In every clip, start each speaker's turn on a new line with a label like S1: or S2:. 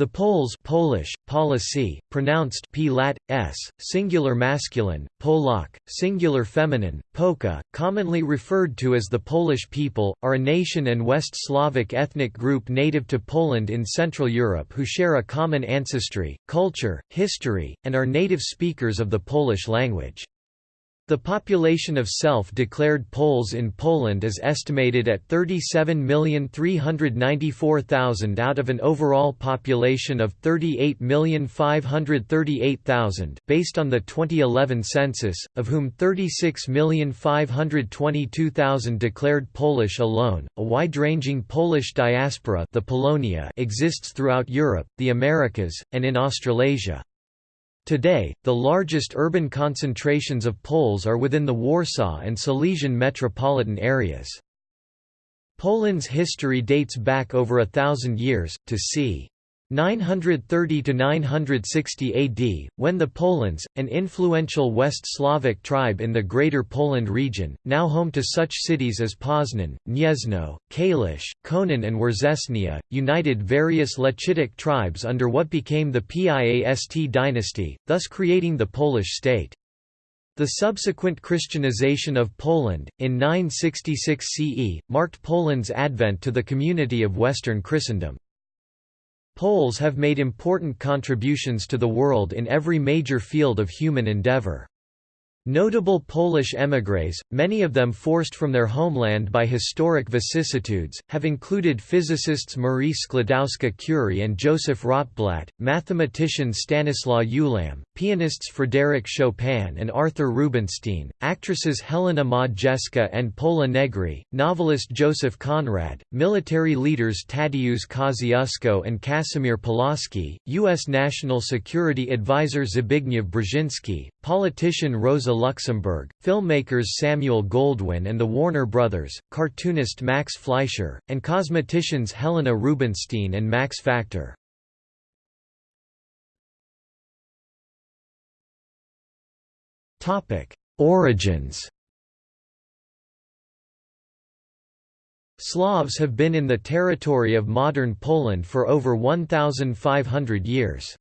S1: The Poles Polish, Polacy, pronounced p lat, s, singular masculine, Polak, singular feminine, Polka, commonly referred to as the Polish people, are a nation and West Slavic ethnic group native to Poland in Central Europe who share a common ancestry, culture, history, and are native speakers of the Polish language. The population of self-declared Poles in Poland is estimated at 37,394,000 out of an overall population of 38,538,000 based on the 2011 census, of whom 36,522,000 declared Polish alone. A wide-ranging Polish diaspora, the Polonia, exists throughout Europe, the Americas, and in Australasia. Today, the largest urban concentrations of Poles are within the Warsaw and Silesian metropolitan areas. Poland's history dates back over a thousand years, to c. 930 to 960 AD, when the Polans, an influential West Slavic tribe in the Greater Poland region, now home to such cities as Poznan, Gniezno, Kalisz, Konin and Wierzchnia, united various Lechitic tribes under what became the Piast dynasty, thus creating the Polish state. The subsequent Christianization of Poland, in 966 CE, marked Poland's advent to the community of Western Christendom. Poles have made important contributions to the world in every major field of human endeavor. Notable Polish émigrés, many of them forced from their homeland by historic vicissitudes, have included physicists Marie Sklodowska-Curie and Joseph Rotblat, mathematician Stanislaw Ulam, pianists Frédéric Chopin and Arthur Rubinstein, actresses Helena Modjeska and Pola Negri, novelist Joseph Conrad, military leaders Tadeusz Kosciuszko and Casimir Pulaski, U.S. National Security Advisor Zbigniew Brzezinski, politician Rosa Luxemburg, filmmakers Samuel Goldwyn and the Warner Brothers, cartoonist Max Fleischer, and cosmeticians Helena Rubinstein and Max Factor. Origins Slavs have been in the territory of modern Poland for over 1,500 years.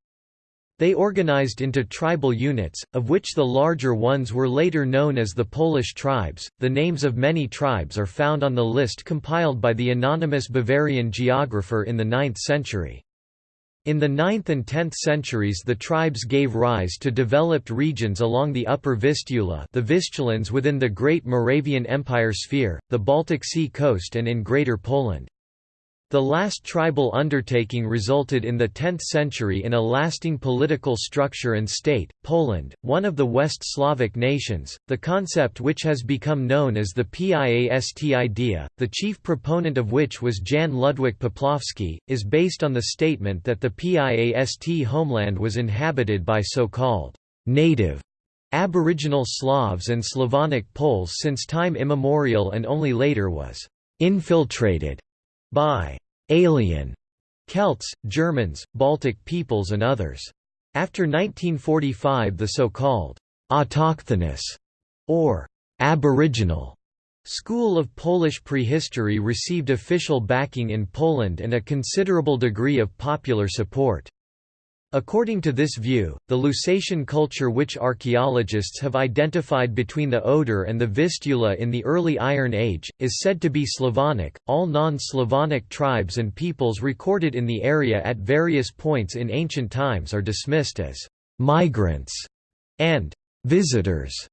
S1: They organized into tribal units, of which the larger ones were later known as the Polish tribes. The names of many tribes are found on the list compiled by the anonymous Bavarian geographer in the 9th century. In the 9th and 10th centuries the tribes gave rise to developed regions along the upper Vistula the Vistulans within the Great Moravian Empire sphere, the Baltic Sea coast and in Greater Poland. The last tribal undertaking resulted in the 10th century in a lasting political structure and state, Poland, one of the West Slavic nations, the concept which has become known as the Piast idea, the chief proponent of which was Jan Ludwik Poplawski, is based on the statement that the Piast homeland was inhabited by so-called native Aboriginal Slavs and Slavonic Poles since time immemorial and only later was infiltrated by alien Celts, Germans, Baltic peoples and others. After 1945 the so-called autochthonous or aboriginal school of Polish prehistory received official backing in Poland and a considerable degree of popular support. According to this view, the Lusatian culture which archaeologists have identified between the Oder and the Vistula in the early Iron Age, is said to be Slavonic. All non-Slavonic tribes and peoples recorded in the area at various points in ancient times are dismissed as migrants and visitors.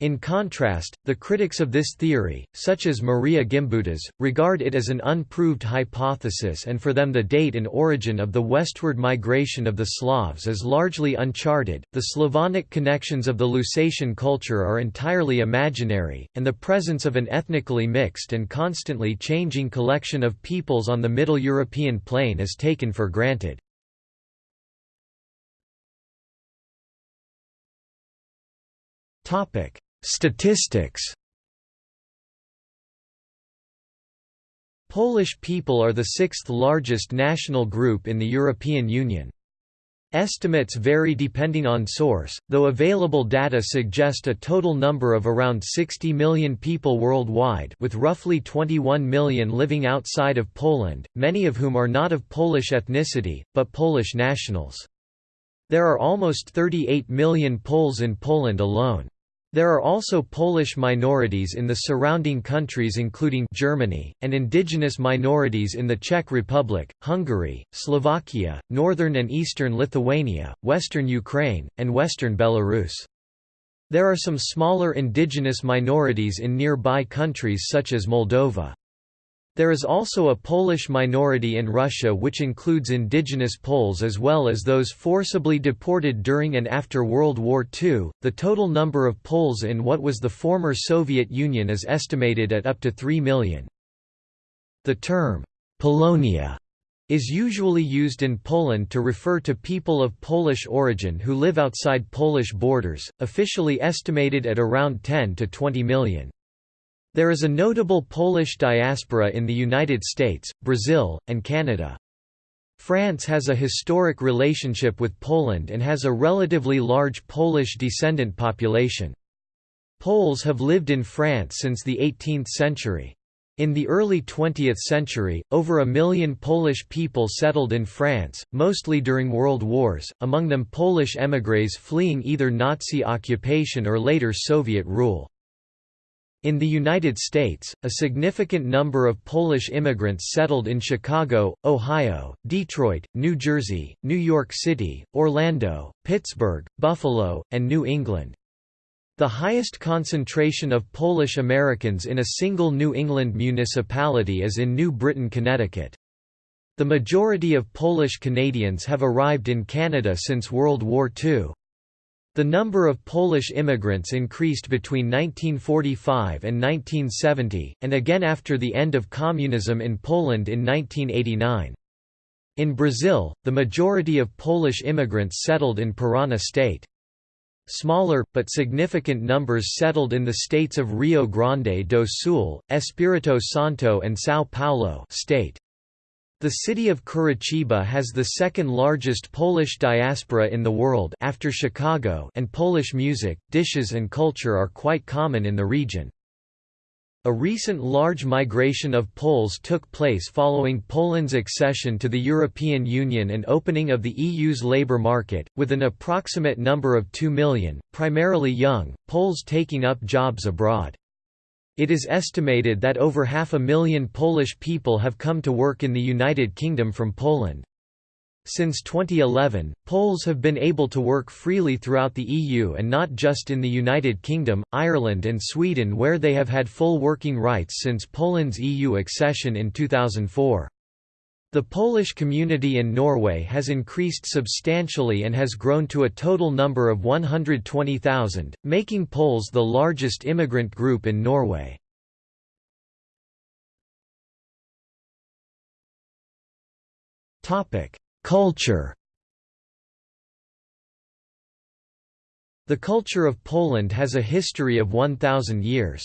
S1: In contrast, the critics of this theory, such as Maria Gimbutas, regard it as an unproved hypothesis and for them the date and origin of the westward migration of the Slavs is largely uncharted. The Slavonic connections of the Lusatian culture are entirely imaginary, and the presence of an ethnically mixed and constantly changing collection of peoples on the Middle European plain is taken for granted. Topic Statistics Polish people are the sixth largest national group in the European Union. Estimates vary depending on source, though available data suggest a total number of around 60 million people worldwide with roughly 21 million living outside of Poland, many of whom are not of Polish ethnicity, but Polish nationals. There are almost 38 million Poles in Poland alone. There are also Polish minorities in the surrounding countries including Germany, and indigenous minorities in the Czech Republic, Hungary, Slovakia, northern and eastern Lithuania, western Ukraine, and western Belarus. There are some smaller indigenous minorities in nearby countries such as Moldova. There is also a Polish minority in Russia which includes indigenous Poles as well as those forcibly deported during and after World War II. The total number of Poles in what was the former Soviet Union is estimated at up to 3 million. The term, Polonia, is usually used in Poland to refer to people of Polish origin who live outside Polish borders, officially estimated at around 10 to 20 million. There is a notable Polish diaspora in the United States, Brazil, and Canada. France has a historic relationship with Poland and has a relatively large Polish descendant population. Poles have lived in France since the 18th century. In the early 20th century, over a million Polish people settled in France, mostly during world wars, among them Polish émigrés fleeing either Nazi occupation or later Soviet rule. In the United States, a significant number of Polish immigrants settled in Chicago, Ohio, Detroit, New Jersey, New York City, Orlando, Pittsburgh, Buffalo, and New England. The highest concentration of Polish Americans in a single New England municipality is in New Britain, Connecticut. The majority of Polish Canadians have arrived in Canada since World War II. The number of Polish immigrants increased between 1945 and 1970, and again after the end of communism in Poland in 1989. In Brazil, the majority of Polish immigrants settled in Parana state. Smaller, but significant numbers settled in the states of Rio Grande do Sul, Espírito Santo and São Paulo state. The city of Curitiba has the second largest Polish diaspora in the world after Chicago and Polish music, dishes and culture are quite common in the region. A recent large migration of Poles took place following Poland's accession to the European Union and opening of the EU's labour market, with an approximate number of 2 million, primarily young, Poles taking up jobs abroad. It is estimated that over half a million Polish people have come to work in the United Kingdom from Poland. Since 2011, Poles have been able to work freely throughout the EU and not just in the United Kingdom, Ireland and Sweden where they have had full working rights since Poland's EU accession in 2004. The Polish community in Norway has increased substantially and has grown to a total number of 120,000, making Poles the largest immigrant group in Norway. Culture The culture of Poland has a history of 1,000 years.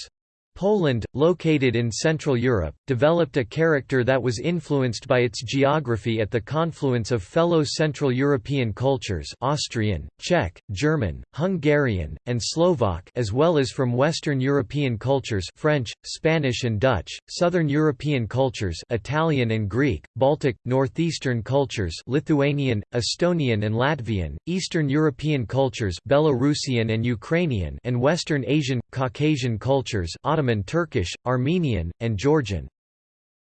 S1: Poland, located in Central Europe, developed a character that was influenced by its geography at the confluence of fellow Central European cultures Austrian, Czech, German, Hungarian, and Slovak as well as from Western European cultures French, Spanish and Dutch, Southern European cultures Italian and Greek, Baltic, Northeastern cultures Lithuanian, Estonian and Latvian, Eastern European cultures Belarusian and Ukrainian and Western Asian, Caucasian cultures Ottoman Turkish, Armenian, and Georgian.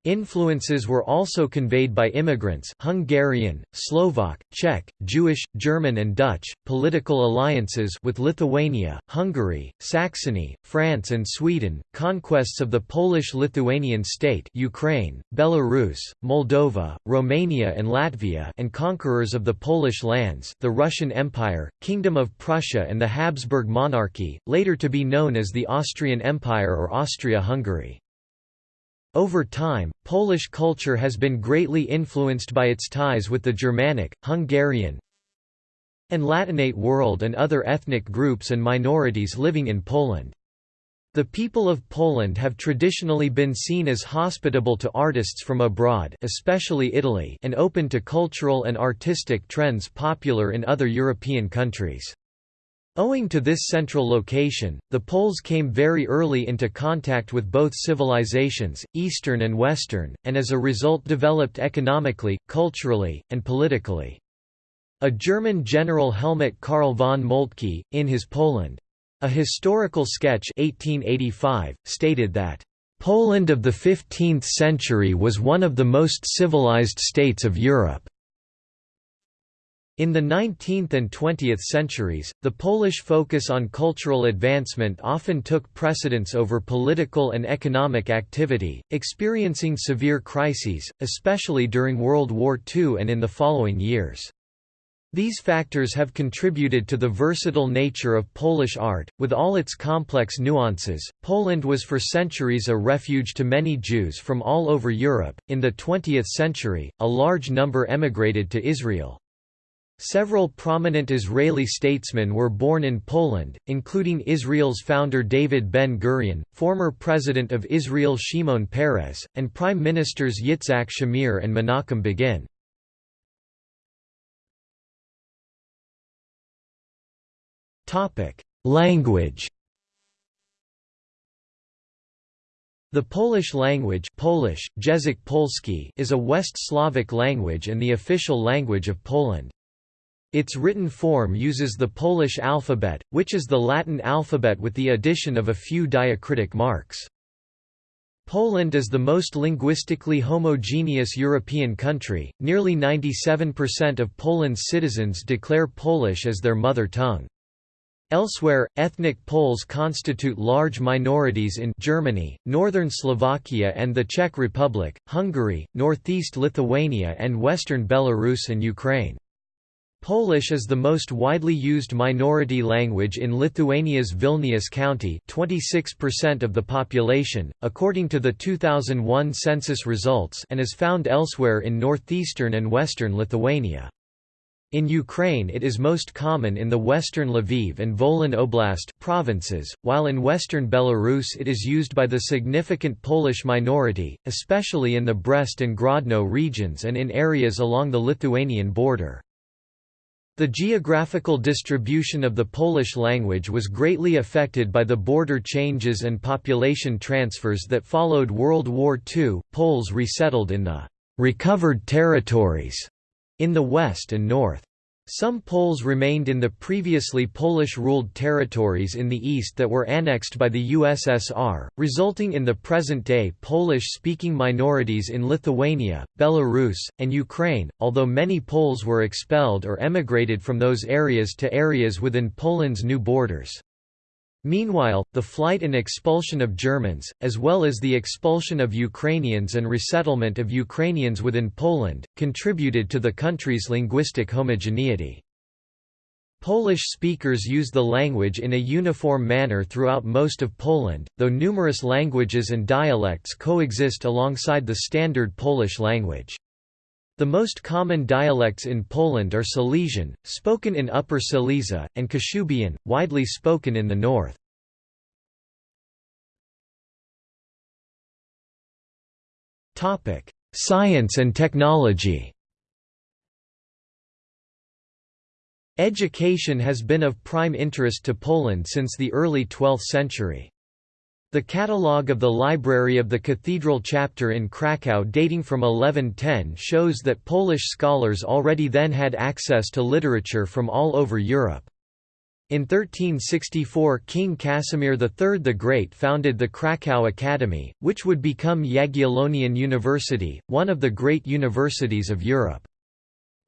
S1: Influences were also conveyed by immigrants Hungarian, Slovak, Czech, Jewish, German and Dutch, political alliances with Lithuania, Hungary, Saxony, France and Sweden, conquests of the Polish-Lithuanian state Ukraine, Belarus, Moldova, Romania and Latvia and conquerors of the Polish lands the Russian Empire, Kingdom of Prussia and the Habsburg monarchy, later to be known as the Austrian Empire or Austria-Hungary. Over time, Polish culture has been greatly influenced by its ties with the Germanic, Hungarian, and Latinate world and other ethnic groups and minorities living in Poland. The people of Poland have traditionally been seen as hospitable to artists from abroad especially Italy and open to cultural and artistic trends popular in other European countries. Owing to this central location, the Poles came very early into contact with both civilizations, Eastern and Western, and as a result developed economically, culturally, and politically. A German general Helmut Karl von Moltke, in his Poland, a historical sketch 1885, stated that, "...Poland of the 15th century was one of the most civilized states of Europe." In the 19th and 20th centuries, the Polish focus on cultural advancement often took precedence over political and economic activity, experiencing severe crises, especially during World War II and in the following years. These factors have contributed to the versatile nature of Polish art, with all its complex nuances. Poland was for centuries a refuge to many Jews from all over Europe. In the 20th century, a large number emigrated to Israel. Several prominent Israeli statesmen were born in Poland, including Israel's founder David Ben-Gurion, former President of Israel Shimon Peres, and Prime Ministers Yitzhak Shamir and Menachem Begin. Language The Polish language Polish, Język Polski is a West Slavic language and the official language of Poland. Its written form uses the Polish alphabet, which is the Latin alphabet with the addition of a few diacritic marks. Poland is the most linguistically homogeneous European country, nearly 97% of Poland's citizens declare Polish as their mother tongue. Elsewhere, ethnic Poles constitute large minorities in Germany, northern Slovakia and the Czech Republic, Hungary, northeast Lithuania and western Belarus and Ukraine. Polish is the most widely used minority language in Lithuania's Vilnius county 26% of the population, according to the 2001 census results and is found elsewhere in northeastern and western Lithuania. In Ukraine it is most common in the western Lviv and Volyn Oblast provinces, while in western Belarus it is used by the significant Polish minority, especially in the Brest and Grodno regions and in areas along the Lithuanian border. The geographical distribution of the Polish language was greatly affected by the border changes and population transfers that followed World War II. Poles resettled in the recovered territories in the west and north. Some Poles remained in the previously Polish-ruled territories in the east that were annexed by the USSR, resulting in the present-day Polish-speaking minorities in Lithuania, Belarus, and Ukraine, although many Poles were expelled or emigrated from those areas to areas within Poland's new borders. Meanwhile, the flight and expulsion of Germans, as well as the expulsion of Ukrainians and resettlement of Ukrainians within Poland, contributed to the country's linguistic homogeneity. Polish speakers use the language in a uniform manner throughout most of Poland, though numerous languages and dialects coexist alongside the standard Polish language. The most common dialects in Poland are Silesian, spoken in Upper Silesia, and Kashubian, widely spoken in the north. Science and technology Education has been of prime interest to Poland since the early 12th century. The catalogue of the Library of the Cathedral Chapter in Krakow dating from 1110 shows that Polish scholars already then had access to literature from all over Europe. In 1364 King Casimir III the Great founded the Krakow Academy, which would become Jagiellonian University, one of the great universities of Europe.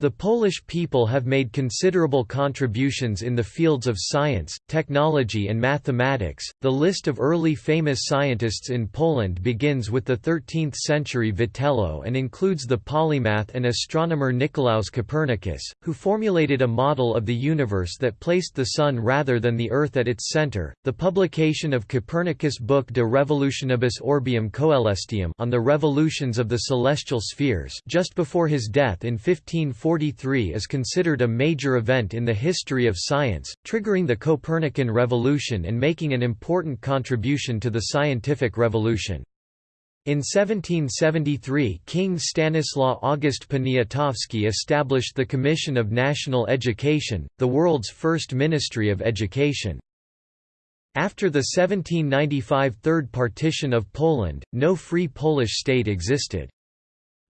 S1: The Polish people have made considerable contributions in the fields of science, technology, and mathematics. The list of early famous scientists in Poland begins with the 13th century Vitello and includes the polymath and astronomer Nicolaus Copernicus, who formulated a model of the universe that placed the Sun rather than the Earth at its center. The publication of Copernicus' book De Revolutionibus Orbium Coelestium on the revolutions of the celestial spheres just before his death in 1540 1843 is considered a major event in the history of science, triggering the Copernican revolution and making an important contribution to the scientific revolution. In 1773 King Stanislaw August Poniatowski established the Commission of National Education, the world's first ministry of education. After the 1795 Third Partition of Poland, no free Polish state existed.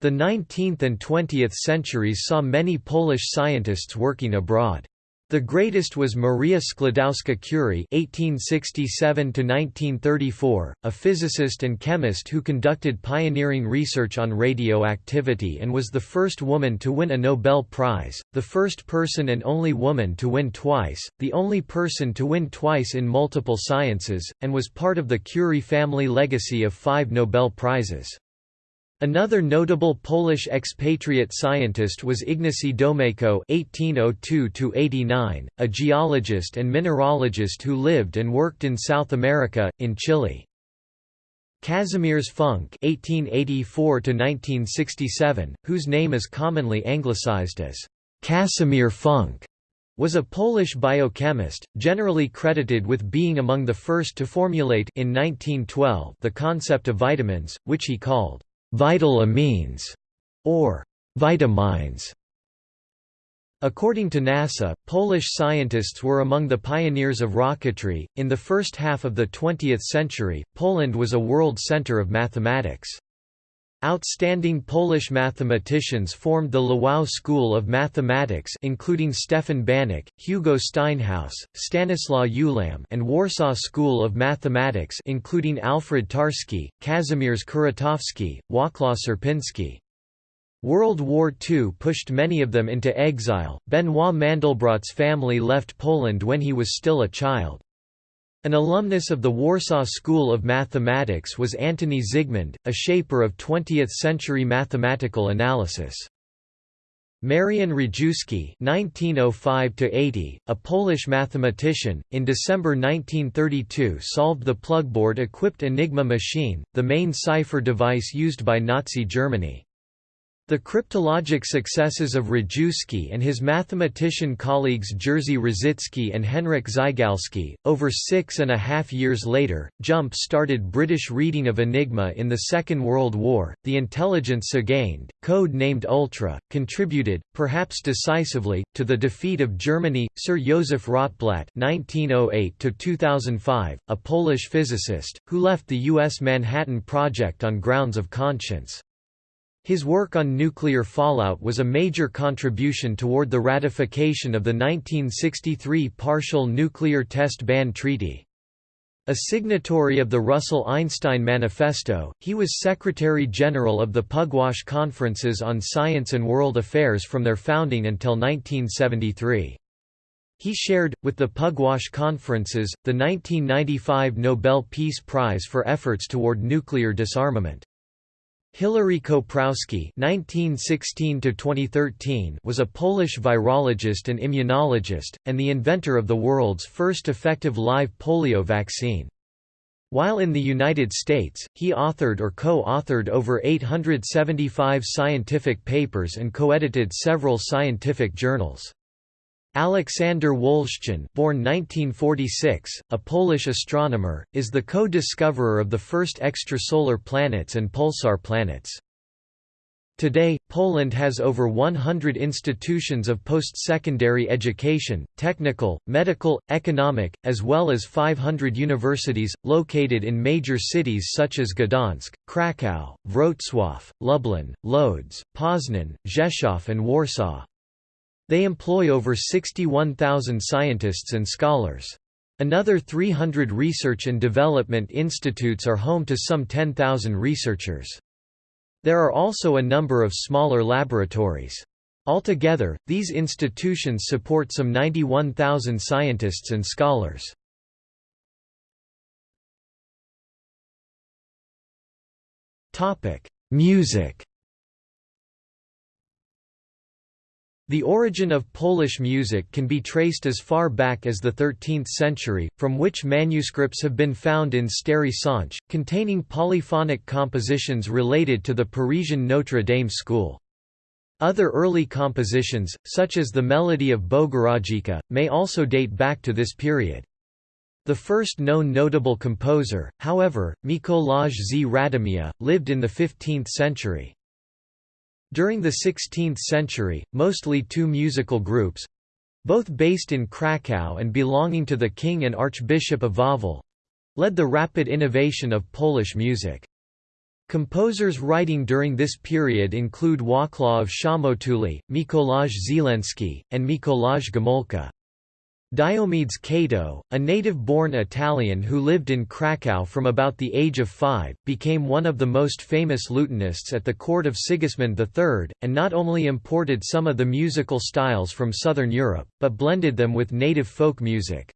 S1: The 19th and 20th centuries saw many Polish scientists working abroad. The greatest was Maria Sklodowska-Curie (1867–1934), a physicist and chemist who conducted pioneering research on radioactivity and was the first woman to win a Nobel Prize, the first person and only woman to win twice, the only person to win twice in multiple sciences, and was part of the Curie family legacy of five Nobel Prizes. Another notable Polish expatriate scientist was Ignacy Domeyko (1802–89), a geologist and mineralogist who lived and worked in South America, in Chile. Kazimierz Funk (1884–1967), whose name is commonly anglicized as Casimir Funk, was a Polish biochemist, generally credited with being among the first to formulate in 1912 the concept of vitamins, which he called vital amines, or vitamines. According to NASA, Polish scientists were among the pioneers of rocketry. In the first half of the 20th century, Poland was a world center of mathematics. Outstanding Polish mathematicians formed the Lwów School of Mathematics including Stefan Banach, Hugo Steinhaus, Stanislaw Ulam and Warsaw School of Mathematics including Alfred Tarski, Kazimierz Kuratowski, Wacław Sierpiński. World War II pushed many of them into exile. Benoit Mandelbrot's family left Poland when he was still a child. An alumnus of the Warsaw School of Mathematics was Antoni Zygmund, a shaper of 20th-century mathematical analysis. Marian Rejewski (1905–80), a Polish mathematician, in December 1932 solved the plugboard-equipped Enigma machine, the main cipher device used by Nazi Germany. The cryptologic successes of Rejewski and his mathematician colleagues Jerzy Różycki and Henryk Zygalski, over six and a half years later, jump-started British reading of Enigma in the Second World War. The intelligence gained, code named Ultra, contributed, perhaps decisively, to the defeat of Germany. Sir Joseph Rotblat (1908–2005), a Polish physicist, who left the U.S. Manhattan Project on grounds of conscience. His work on nuclear fallout was a major contribution toward the ratification of the 1963 Partial Nuclear Test Ban Treaty. A signatory of the Russell-Einstein Manifesto, he was Secretary-General of the Pugwash Conferences on Science and World Affairs from their founding until 1973. He shared, with the Pugwash Conferences, the 1995 Nobel Peace Prize for efforts toward nuclear disarmament. Hilary Koprowski (1916–2013) was a Polish virologist and immunologist, and the inventor of the world's first effective live polio vaccine. While in the United States, he authored or co-authored over 875 scientific papers and co-edited several scientific journals. Aleksander Wolszczan born 1946, a Polish astronomer, is the co-discoverer of the first extrasolar planets and pulsar planets. Today, Poland has over 100 institutions of post-secondary education, technical, medical, economic, as well as 500 universities, located in major cities such as Gdansk, Kraków, Wrocław, Lublin, Lodz, Poznan, Rzeszów and Warsaw. They employ over 61,000 scientists and scholars. Another 300 research and development institutes are home to some 10,000 researchers. There are also a number of smaller laboratories. Altogether, these institutions support some 91,000 scientists and scholars. Music The origin of Polish music can be traced as far back as the 13th century, from which manuscripts have been found in Stary containing polyphonic compositions related to the Parisian Notre Dame school. Other early compositions, such as the melody of Bogurodzica, may also date back to this period. The first known notable composer, however, Mikolaj z Radomia, lived in the 15th century. During the 16th century, mostly two musical groups—both based in Kraków and belonging to the king and archbishop of Wawel—led the rapid innovation of Polish music. Composers writing during this period include Wacław Szamotuli, Mikolaj Zielenski, and Mikolaj Gomulka. Diomedes Cato, a native-born Italian who lived in Krakow from about the age of five, became one of the most famous lutenists at the court of Sigismund III, and not only imported some of the musical styles from southern Europe, but blended them with native folk music.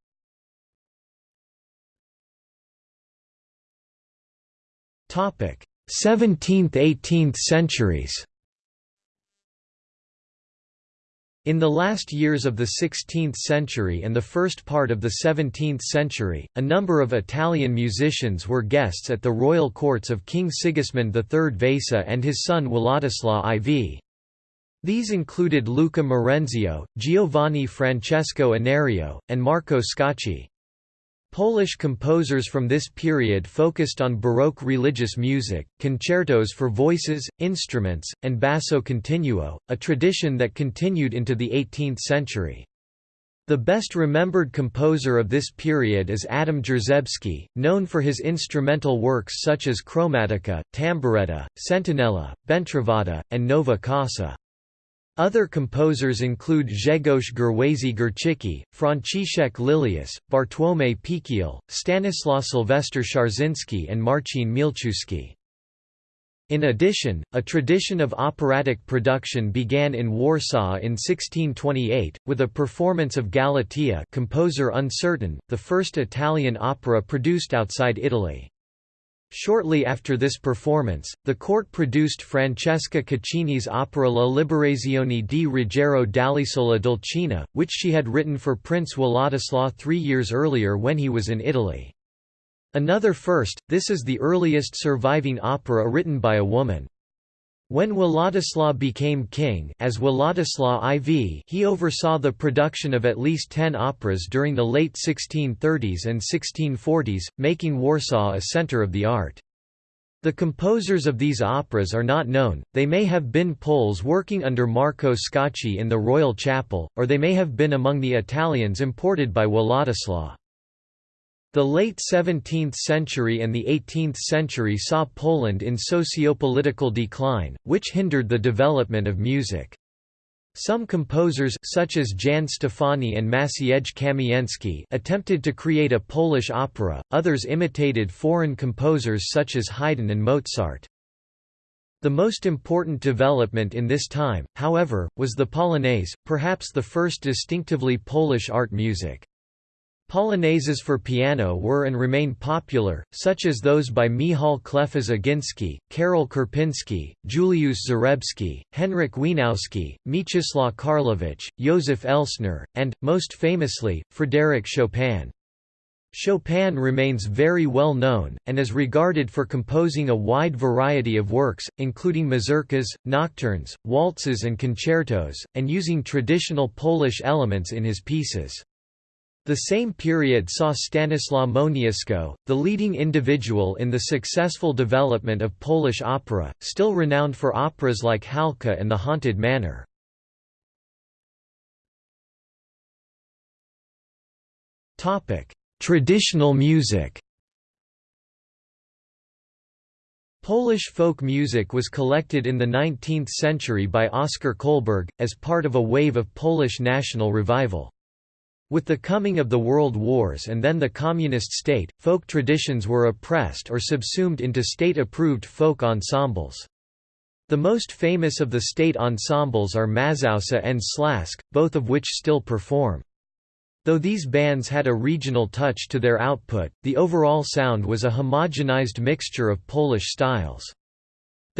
S1: Topic: 17th–18th centuries In the last years of the 16th century and the first part of the 17th century, a number of Italian musicians were guests at the royal courts of King Sigismund III Vasa and his son Władysław IV. These included Luca Marenzio, Giovanni Francesco Anerio, and Marco Scacchi. Polish composers from this period focused on Baroque religious music, concertos for voices, instruments, and basso continuo, a tradition that continued into the 18th century. The best remembered composer of this period is Adam Jarzebski, known for his instrumental works such as Chromatica, Tamburetta, Sentinella, Bentrovata, and Nova Casa. Other composers include Grzegorz Gerwazy Górczycki, Franciszek Lilius, Bartłomiej Pikiel, Stanislaw Sylwester Szarzyński and Marcin Mielczewski. In addition, a tradition of operatic production began in Warsaw in 1628, with a performance of Galatea composer uncertain, the first Italian opera produced outside Italy. Shortly after this performance, the court produced Francesca Caccini's opera La Liberazione di Ruggiero dall'isola d'Alcina, which she had written for Prince Władysław three years earlier when he was in Italy. Another first, this is the earliest surviving opera written by a woman. When Władysław became king as Władysław IV he oversaw the production of at least ten operas during the late 1630s and 1640s, making Warsaw a center of the art. The composers of these operas are not known, they may have been Poles working under Marco Scacchi in the Royal Chapel, or they may have been among the Italians imported by Władysław. The late 17th century and the 18th century saw Poland in sociopolitical decline, which hindered the development of music. Some composers such as Jan Stefani and Maciej Kamienski attempted to create a Polish opera, others imitated foreign composers such as Haydn and Mozart. The most important development in this time, however, was the Polonaise, perhaps the first distinctively Polish art music. Polonaises for piano were and remain popular, such as those by Michał Kleofas-Ogiński, Karol Kurpiński, Juliusz Zarebski, Henryk Wieniawski, Mieczysław Karlowicz, Józef Elsner, and, most famously, Frédéric Chopin. Chopin remains very well known, and is regarded for composing a wide variety of works, including mazurkas, nocturnes, waltzes and concertos, and using traditional Polish elements in his pieces. The same period saw Stanislaw Moniuszko, the leading individual in the successful development of Polish opera, still renowned for operas like Halka and The Haunted Manor. Traditional music Polish folk music was collected in the 19th century by Oskar Kolberg, as part of a wave of Polish national revival. With the coming of the World Wars and then the Communist state, folk traditions were oppressed or subsumed into state-approved folk ensembles. The most famous of the state ensembles are Mazowsze and Śląsk, both of which still perform. Though these bands had a regional touch to their output, the overall sound was a homogenized mixture of Polish styles.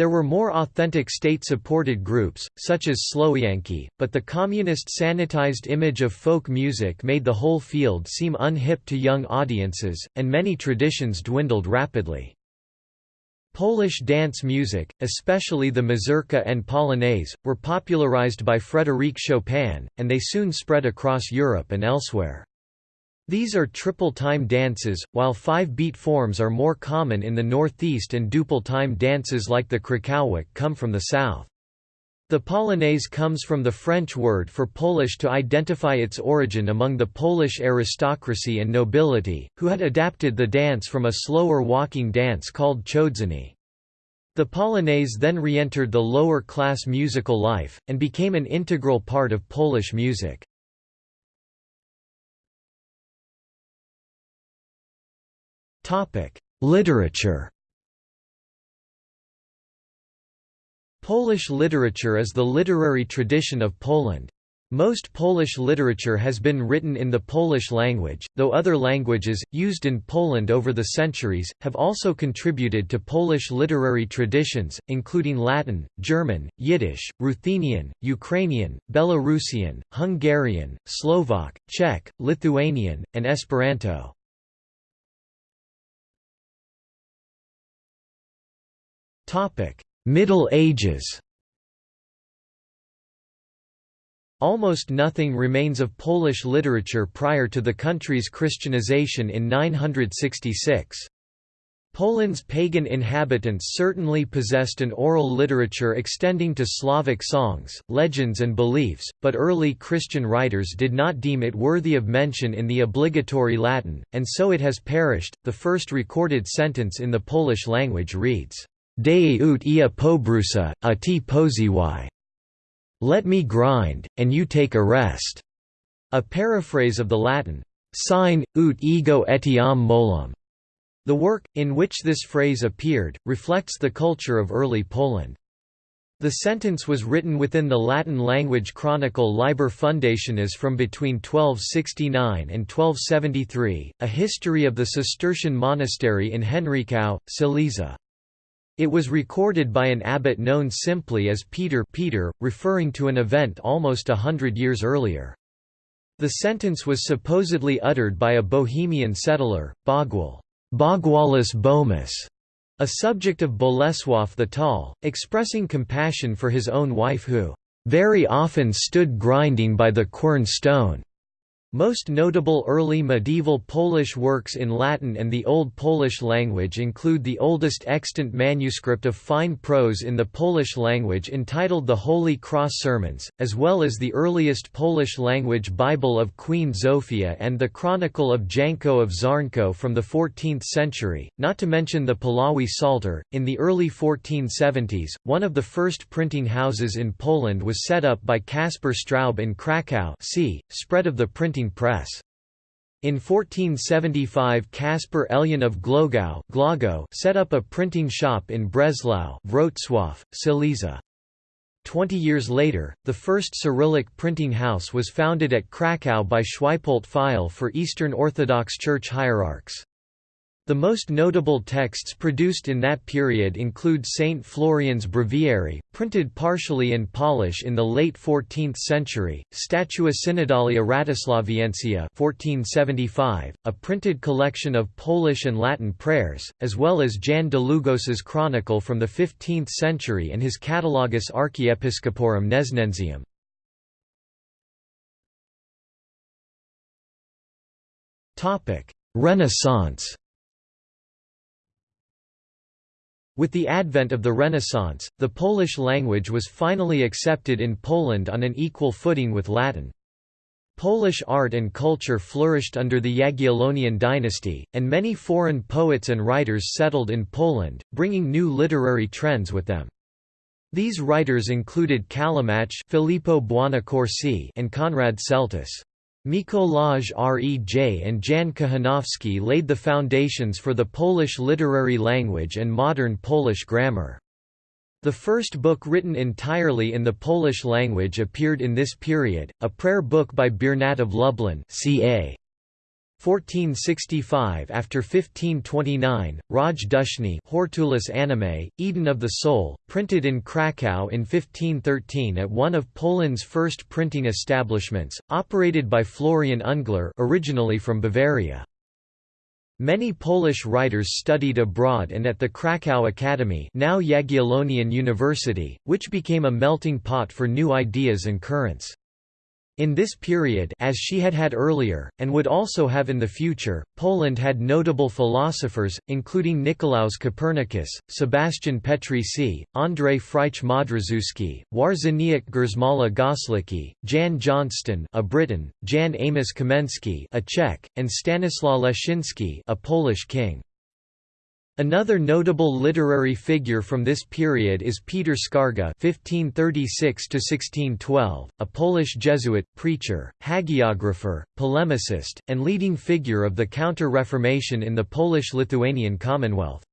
S1: There were more authentic state-supported groups, such as Słowianki, but the communist sanitized image of folk music made the whole field seem unhip to young audiences, and many traditions dwindled rapidly. Polish dance music, especially the mazurka and polonaise, were popularized by Frédéric Chopin, and they soon spread across Europe and elsewhere. These are triple-time dances, while five-beat forms are more common in the northeast and duple-time dances like the Krakowiak come from the south. The polonaise comes from the French word for Polish to identify its origin among the Polish aristocracy and nobility, who had adapted the dance from a slower walking dance called chodzenie. The polonaise then re-entered the lower-class musical life, and became an integral part of Polish music. Literature Polish literature is the literary tradition of Poland. Most Polish literature has been written in the Polish language, though other languages, used in Poland over the centuries, have also contributed to Polish literary traditions, including Latin, German, Yiddish, Ruthenian, Ukrainian, Belarusian, Hungarian, Slovak, Czech, Lithuanian, and Esperanto. Middle Ages Almost nothing remains of Polish literature prior to the country's Christianization in 966. Poland's pagan inhabitants certainly possessed an oral literature extending to Slavic songs, legends and beliefs, but early Christian writers did not deem it worthy of mention in the obligatory Latin, and so it has perished. The first recorded sentence in the Polish language reads, Dei ut ia pobrusa, a ti poziwi. Let me grind, and you take a rest. A paraphrase of the Latin, sign, ut ego etiam molum. The work, in which this phrase appeared, reflects the culture of early Poland. The sentence was written within the Latin language chronicle Liber Fundationis from between 1269 and 1273, a history of the Cistercian monastery in Henryków, Silesia. It was recorded by an abbot known simply as Peter Peter, referring to an event almost a hundred years earlier. The sentence was supposedly uttered by a Bohemian settler, Bogwal Bogwalis Bomis, a subject of Bolesław the Tall, expressing compassion for his own wife who, "...very often stood grinding by the quern stone." Most notable early medieval Polish works in Latin and the Old Polish language include the oldest extant manuscript of fine prose in the Polish language entitled the Holy Cross Sermons, as well as the earliest Polish-language Bible of Queen Zofia and the Chronicle of Janko of Czarnków from the 14th century, not to mention the Puławy Psalter. In the early 1470s, one of the first printing houses in Poland was set up by Caspar Straub in Kraków see, spread of the printing press. In 1475 Caspar Elyan of Głogów set up a printing shop in Breslau Wrocław, Silesia. Twenty years later, the first Cyrillic printing house was founded at Kraków by Schweipolt Fiol for Eastern Orthodox Church hierarchs. The most notable texts produced in that period include Saint Florian's Breviary, printed partially in Polish in the late 14th century, Statua Synodalia Ratislaviensia 1475, a printed collection of Polish and Latin prayers, as well as Jan Długosz's chronicle from the 15th century and his Catalogus Archiepiscoporum Gnesnensium. Renaissance With the advent of the Renaissance, the Polish language was finally accepted in Poland on an equal footing with Latin. Polish art and culture flourished under the Jagiellonian dynasty, and many foreign poets and writers settled in Poland, bringing new literary trends with them. These writers included Callimachus Filippo Buonaccorsi and Konrad Celtis. Mikołaj Rej and Jan Kochanowski laid the foundations for the Polish literary language and modern Polish grammar. The first book written entirely in the Polish language appeared in this period, a prayer book by Biernat of Lublin ca. 1465 After 1529, Raj Duszny Hortulus Animae, Eden of the Soul, printed in Krakow in 1513 at one of Poland's first printing establishments, operated by Florian Ungler originally from Bavaria. Many Polish writers studied abroad and at the Krakow Academy now Jagiellonian University, which became a melting pot for new ideas and currents. In this period as she had had earlier, and would also have in the future, Poland had notable philosophers, including Nicolaus Copernicus, Sebastian Petrycy, Andrzej Frycz-Modrzewski, Wawrzyniec Grzymała Goslicki, Jan Johnston a Briton, Jan Amos Komenský a Czech, and Stanislaw Leszczynski a Polish king. Another notable literary figure from this period is Peter Skarga (1536–1612), a Polish Jesuit, preacher, hagiographer, polemicist, and leading figure of the Counter-Reformation in the Polish-Lithuanian Commonwealth.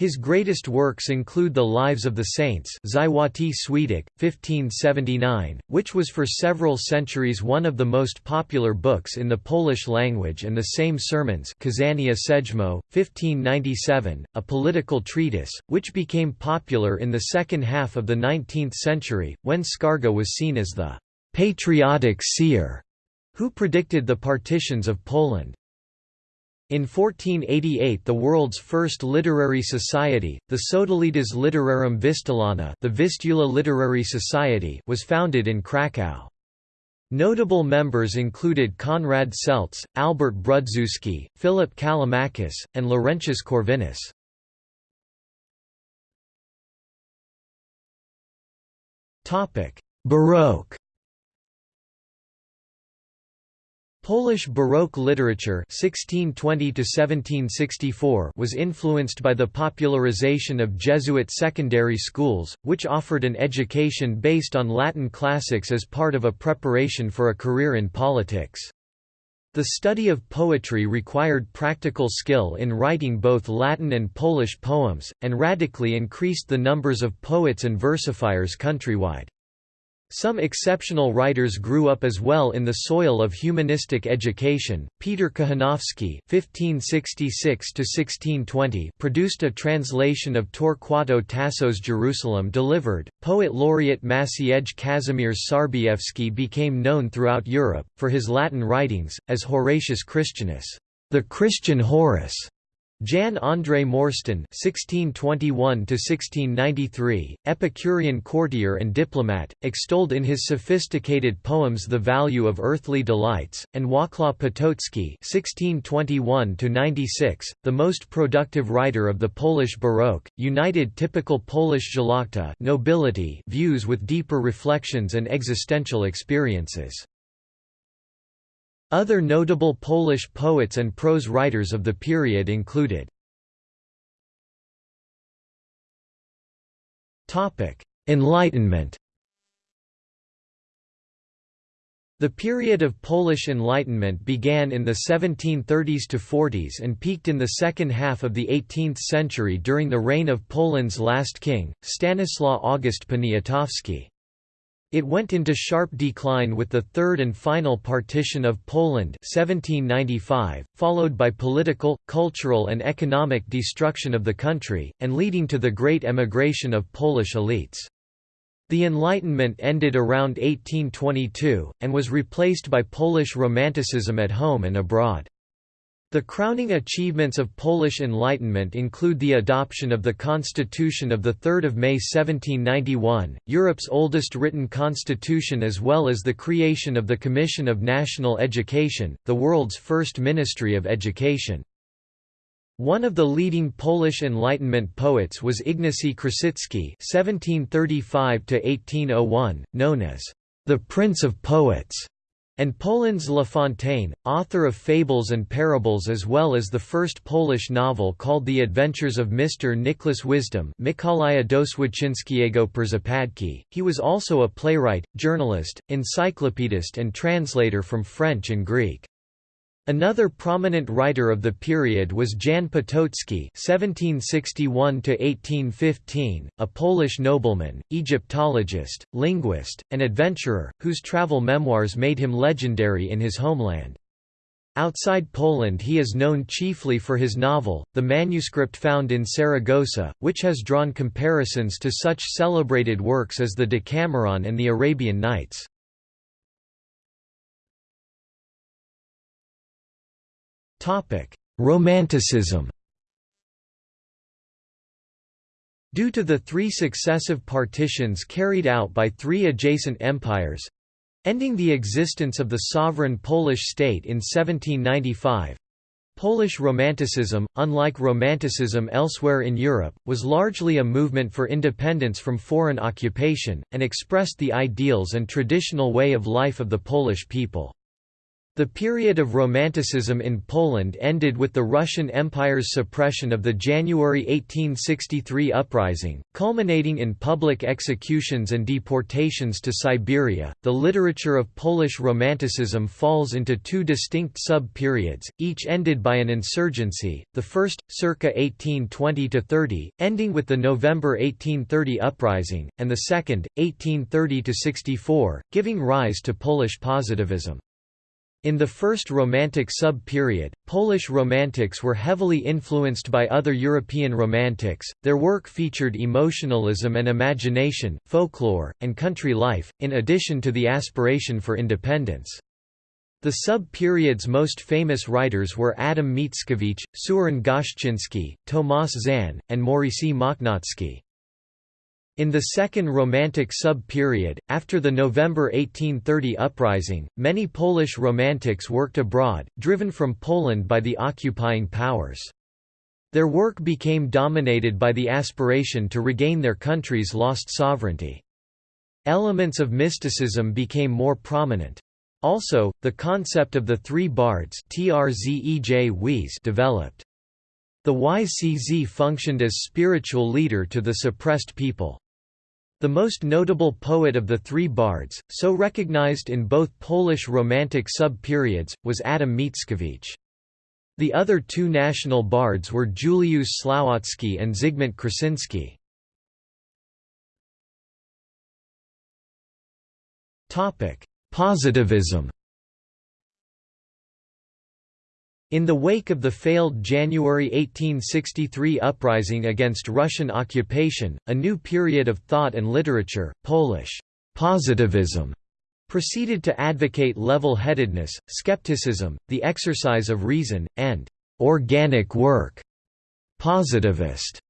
S1: His greatest works include The Lives of the Saints Żywoty Świętych, 1579, which was for several centuries one of the most popular books in the Polish language and the same sermons Kazania Sejmo, 1597, a political treatise, which became popular in the second half of the 19th century, when Skarga was seen as the «patriotic seer» who predicted the partitions of Poland. In 1488 the world's first literary society, the Sodalitas Literarum Vistulana the Vistula Literary Society was founded in Kraków. Notable members included Konrad Celtis, Albert Brudzewski, Philip Callimachus, and Laurentius Corvinus. Baroque Polish Baroque literature 1620 was influenced by the popularization of Jesuit secondary schools, which offered an education based on Latin classics as part of a preparation for a career in politics. The study of poetry required practical skill in writing both Latin and Polish poems, and radically increased the numbers of poets and versifiers countrywide. Some exceptional writers grew up as well in the soil of humanistic education. Peter Kochanowski (1566–1620) produced a translation of Torquato Tasso's Jerusalem Delivered. Poet laureate Maciej Kazimierz Sarbiewski became known throughout Europe for his Latin writings, as Horatius Christianus, the Christian Horace. Jan Andrzej Morsztyn (1621–1693), Epicurean courtier and diplomat, extolled in his sophisticated poems the value of earthly delights, and Wacław Potocki (1621–96), the most productive writer of the Polish Baroque, united typical Polish szlachta nobility views with deeper reflections and existential experiences. Other notable Polish poets and prose writers of the period included Enlightenment The period of Polish Enlightenment began in the 1730s to 40s and peaked in the second half of the 18th century during the reign of Poland's last king, Stanislaw August Poniatowski. It went into sharp decline with the third and final partition of Poland 1795, followed by political, cultural and economic destruction of the country, and leading to the great emigration of Polish elites. The Enlightenment ended around 1822, and was replaced by Polish Romanticism at home and abroad. The crowning achievements of Polish Enlightenment include the adoption of the Constitution of 3 May 1791, Europe's oldest written constitution as well as the creation of the Commission of National Education, the world's first Ministry of Education. One of the leading Polish Enlightenment poets was Ignacy Krasicki (1735–1801), known as the Prince of Poets and Poland's La Fontaine, author of fables and parables as well as the first Polish novel called The Adventures of Mr. Nicholas Wisdom. He was also a playwright, journalist, encyclopedist and translator from French and Greek. Another prominent writer of the period was Jan Potocki (1761–1815), a Polish nobleman, Egyptologist, linguist, and adventurer, whose travel memoirs made him legendary in his homeland. Outside Poland he is known chiefly for his novel, the manuscript found in Saragossa, which has drawn comparisons to such celebrated works as the Decameron and the Arabian Nights. Romanticism Due to the three successive partitions carried out by three adjacent empires, ending the existence of the sovereign Polish state in 1795, Polish Romanticism, unlike Romanticism elsewhere in Europe, was largely a movement for independence from foreign occupation, and expressed the ideals and traditional way of life of the Polish people. The period of Romanticism in Poland ended with the Russian Empire's suppression of the January 1863 uprising, culminating in public executions and deportations to Siberia. The literature of Polish Romanticism falls into two distinct sub periods, each ended by an insurgency, the first, circa 1820 30, ending with the November 1830 uprising, and the second, 1830 64, giving rise to Polish positivism. In the first Romantic sub-period, Polish Romantics were heavily influenced by other European Romantics, their work featured emotionalism and imagination, folklore, and country life, in addition to the aspiration for independence. The sub-period's most famous writers were Adam Mickiewicz, Seweryn Goszczynski, Tomasz Zan, and Maurycy Mochnacki. In the Second Romantic sub-period, after the November 1830 uprising, many Polish Romantics worked abroad, driven from Poland by the occupying powers. Their work became dominated by the aspiration to regain their country's lost sovereignty. Elements of mysticism became more prominent. Also, the concept of the three bards developed. The YCZ functioned as spiritual leader to the suppressed people. The most notable poet of the three bards, so recognized in both Polish Romantic sub-periods, was Adam Mickiewicz. The other two national bards were Juliusz Słowacki and Zygmunt Krasinski. Positivism In the wake of the failed January 1863 uprising against Russian occupation, a new period of thought and literature, Polish positivism, proceeded to advocate level-headedness, skepticism, the exercise of reason, and organic work. Positivist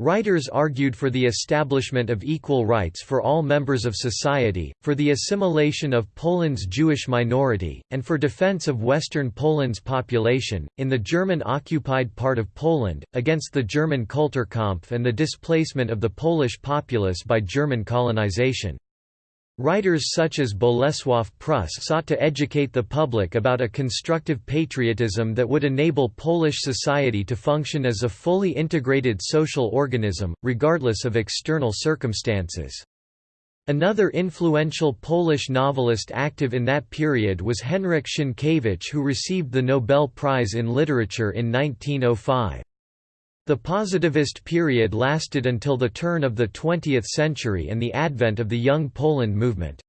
S1: Writers argued for the establishment of equal rights for all members of society, for the assimilation of Poland's Jewish minority, and for defense of Western Poland's population, in the German-occupied part of Poland, against the German Kulturkampf and the displacement of the Polish populace by German colonization. Writers such as Bolesław Prus sought to educate the public about a constructive patriotism that would enable Polish society to function as a fully integrated social organism, regardless of external circumstances. Another influential Polish novelist active in that period was Henryk Sienkiewicz who received the Nobel Prize in Literature in 1905. The positivist period lasted until the turn of the 20th century and the advent of the Young Poland movement.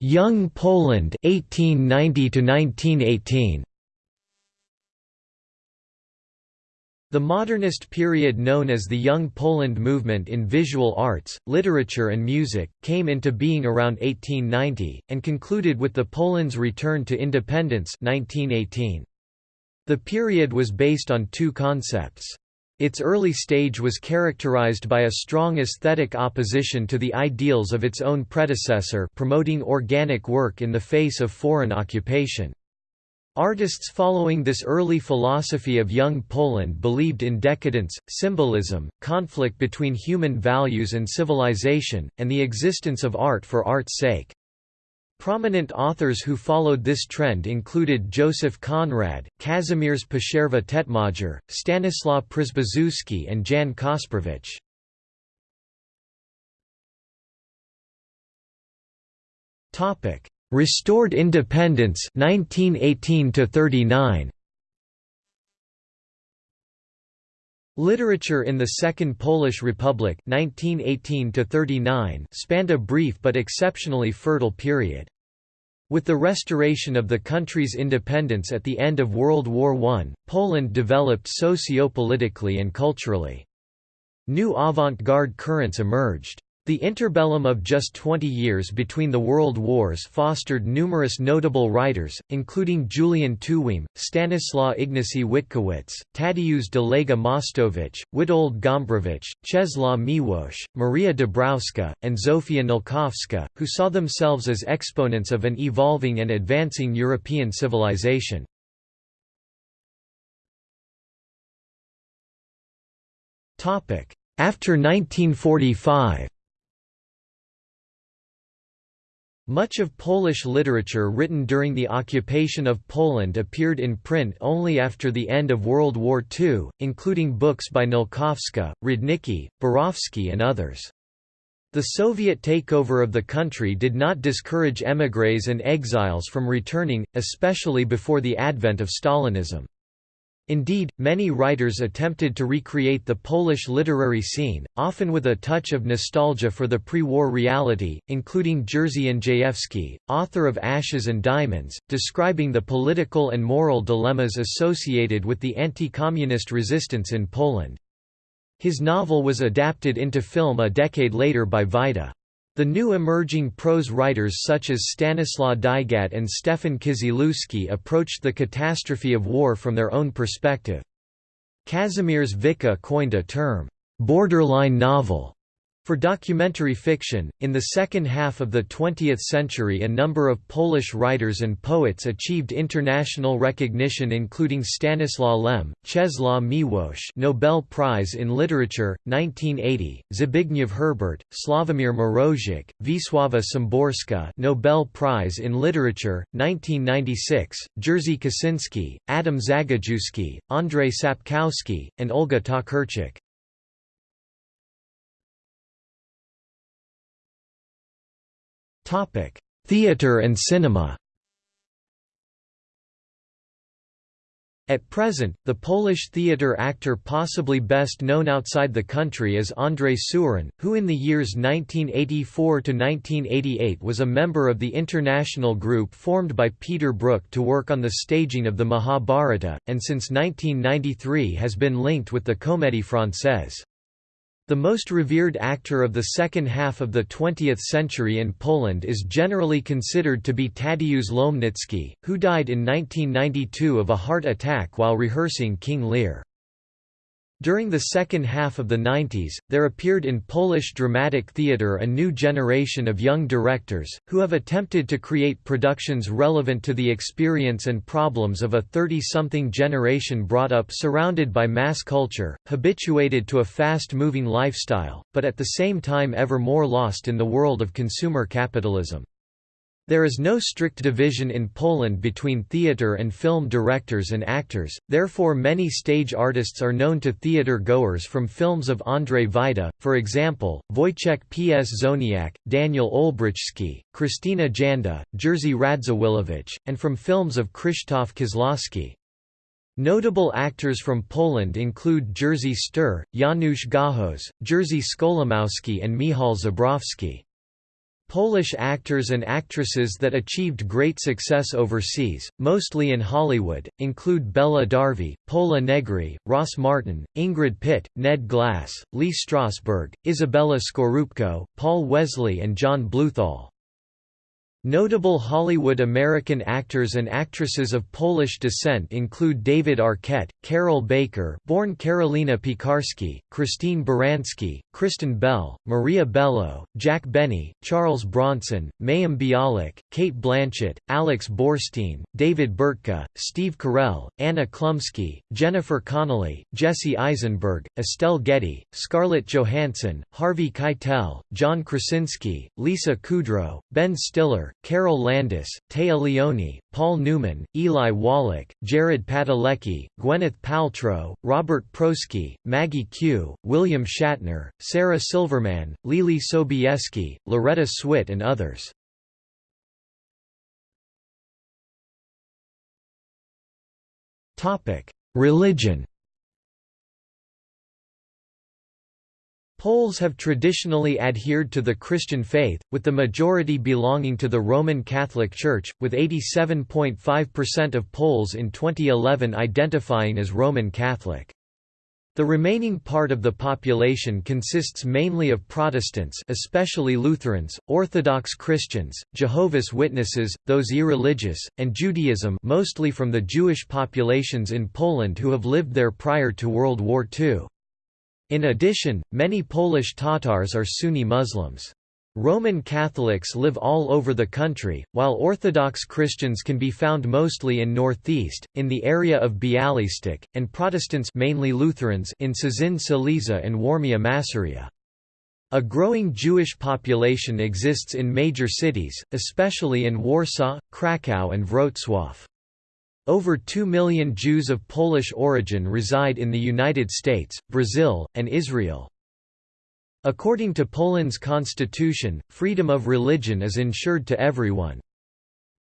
S1: Young Poland 1890 to 1918 The modernist period known as the Young Poland movement in visual arts, literature and music, came into being around 1890, and concluded with the Poland's return to independence 1918. The period was based on two concepts. Its early stage was characterized by a strong aesthetic opposition to the ideals of its own predecessor promoting organic work in the face of foreign occupation. Artists following this early philosophy of young Poland believed in decadence, symbolism, conflict between human values and civilization, and the existence of art for art's sake. Prominent authors who followed this trend included Joseph Conrad, Kazimierz Przerwa Tetmajer, Stanislaw Przybyszewski and Jan Kasprowicz. Restored independence 1918 to 39 Literature in the Second Polish Republic 1918 to 39 spanned a brief but exceptionally fertile period. With the restoration of the country's independence at the end of World War I, Poland developed socio-politically and culturally. New avant-garde currents emerged. The interbellum of just 20 years between the world wars fostered numerous notable writers, including Julian Tuwim, Stanislaw Ignacy Witkiewicz, Tadeusz Dołęga Mostowicz, Witold Gombrowicz, Czesław Miłosz, Maria Dabrowska, and Zofia Nałkowska, who saw themselves as exponents of an evolving and advancing European civilization. After 1945 Much of Polish literature written during the occupation of Poland appeared in print only after the end of World War II, including books by Nałkowska, Rudnicki, Borowski and others. The Soviet takeover of the country did not discourage émigrés and exiles from returning, especially before the advent of Stalinism. Indeed, many writers attempted to recreate the Polish literary scene, often with a touch of nostalgia for the pre-war reality, including Jerzy Andrzejewski, author of Ashes and Diamonds, describing the political and moral dilemmas associated with the anti-communist resistance in Poland. His novel was adapted into film a decade later by Wajda. The new emerging prose writers such as Stanislaw Dygat and Stefan Kisielewski approached the catastrophe of war from their own perspective. Kazimierz Wicha coined a term, "'borderline novel' For documentary fiction, in the second half of the 20th century a number of Polish writers and poets achieved international recognition including Stanislaw Lem, Czesław Miłosz Nobel Prize in Literature, 1980, Zbigniew Herbert, Sławomir Mrożek, Wisława Szymborska Nobel Prize in Literature, 1996, Jerzy Kosinski, Adam Zagajewski, Andrzej Sapkowski, and Olga Tokarczuk. Topic: Theatre and cinema. At present, the Polish theatre actor possibly best known outside the country is Andrzej Seweryn, who in the years 1984–1988 was a member of the international group formed by Peter Brook to work on the staging of the Mahabharata, and since 1993 has been linked with the Comédie Française. The most revered actor of the second half of the 20th century in Poland is generally considered to be Tadeusz Lomnicki, who died in 1992 of a heart attack while rehearsing King Lear. During the second half of the 90s, there appeared in Polish dramatic theatre a new generation of young directors, who have attempted to create productions relevant to the experience and problems of a 30-something generation brought up surrounded by mass culture, habituated to a fast-moving lifestyle, but at the same time ever more lost in the world of consumer capitalism. There is no strict division in Poland between theatre and film directors and actors, therefore many stage artists are known to theatre goers from films of Andrzej Wajda, for example, Wojciech P. S. Zoniak, Daniel Olbrychski, Krystyna Janda, Jerzy Radziwiłowicz, and from films of Krzysztof Kieślowski. Notable actors from Poland include Jerzy Stuhr, Janusz Gajos, Jerzy Skolimowski and Michał Zebrowski. Polish actors and actresses that achieved great success overseas, mostly in Hollywood, include Bella Darvi, Pola Negri, Ross Martin, Ingrid Pitt, Ned Glass, Lee Strasberg, Izabella Scorupco, Paul Wesley and John Bluthal. Notable Hollywood American actors and actresses of Polish descent include David Arquette, Carroll Baker born Karolina Piekarski, Christine Baranski, Kristen Bell, Maria Bello, Jack Benny, Charles Bronson, Mayim Bialik, Cate Blanchett, Alex Borstein, David Bertka, Steve Carell, Anna Chlumsky, Jennifer Connelly, Jesse Eisenberg, Estelle Getty, Scarlett Johansson, Harvey Keitel, John Krasinski, Lisa Kudrow, Ben Stiller, Carol Landis, Téa Leoni, Paul Newman, Eli Wallach, Jared Padalecki, Gwyneth Paltrow, Robert Prosky, Maggie Q, William Shatner, Sarah Silverman, Leelee Sobieski, Loretta Swit and others. Religion Poles have traditionally adhered to the Christian faith, with the majority belonging to the Roman Catholic Church, with 87.5% of Poles in 2011 identifying as Roman Catholic. The remaining part of the population consists mainly of Protestants especially Lutherans, Orthodox Christians, Jehovah's Witnesses, those irreligious, and Judaism mostly from the Jewish populations in Poland who have lived there prior to World War II. In addition, many Polish Tatars are Sunni Muslims. Roman Catholics live all over the country, while Orthodox Christians can be found mostly in northeast, in the area of Bialystok, and Protestants mainly Lutherans in Cieszyn Silesia and Warmia Masuria. A growing Jewish population exists in major cities, especially in Warsaw, Kraków and Wrocław. Over 2 million Jews of Polish origin reside in the United States, Brazil, and Israel. According to Poland's constitution, freedom of religion is ensured to everyone.